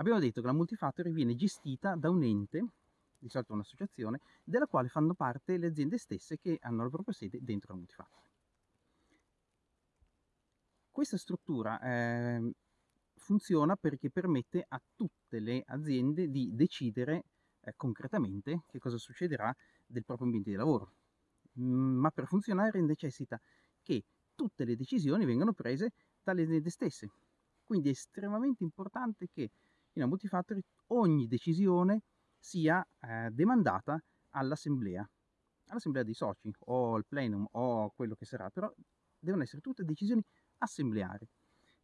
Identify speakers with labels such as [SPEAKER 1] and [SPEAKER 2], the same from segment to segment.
[SPEAKER 1] Abbiamo detto che la multifactory viene gestita da un ente, di solito un'associazione, della quale fanno parte le aziende stesse che hanno la propria sede dentro la multifactory. Questa struttura eh, funziona perché permette a tutte le aziende di decidere eh, concretamente che cosa succederà del proprio ambiente di lavoro. Ma per funzionare necessita che tutte le decisioni vengano prese dalle aziende stesse. Quindi è estremamente importante che in una multifactory ogni decisione sia eh, demandata all'assemblea, all'assemblea dei soci o al plenum o quello che sarà, però devono essere tutte decisioni assembleari.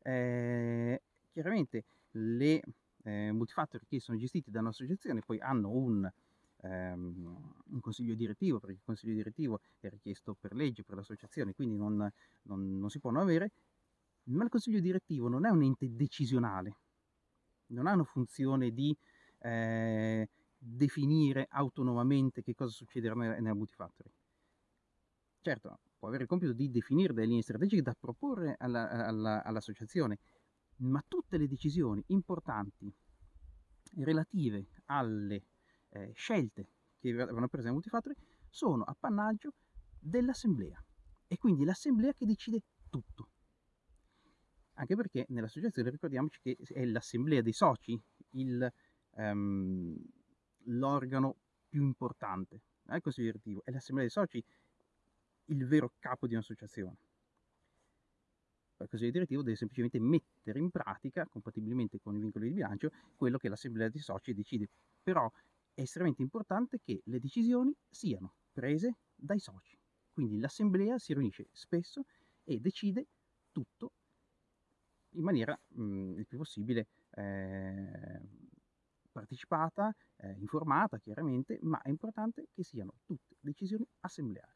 [SPEAKER 1] Eh, chiaramente le eh, multifactory che sono gestiti da un'associazione poi hanno un, ehm, un, consiglio direttivo, perché il consiglio direttivo è richiesto per legge, per l'associazione, quindi non, non, non si può non avere, ma il consiglio direttivo non è un ente decisionale, non ha una funzione di eh, definire autonomamente che cosa succederà nella multifactory. Certo, può avere il compito di definire delle linee strategiche da proporre all'associazione, ma tutte le decisioni importanti relative alle eh, scelte che vanno prese nella multifactory sono appannaggio dell'assemblea. E quindi l'assemblea che decide tutto. Anche perché nell'associazione ricordiamoci che è l'assemblea dei soci il, um, l'organo più importante, non è il consiglio direttivo, è l'assemblea dei soci il vero capo di un'associazione. Il consiglio direttivo deve semplicemente mettere in pratica, compatibilmente con i vincoli di bilancio, quello che l'assemblea dei soci decide. Però è estremamente importante che le decisioni siano prese dai soci. Quindi l'assemblea si riunisce spesso e decide tutto in maniera mh, mm, il più possibile eh, partecipata, eh, informata chiaramente, ma è importante che siano tutte decisioni assembleari.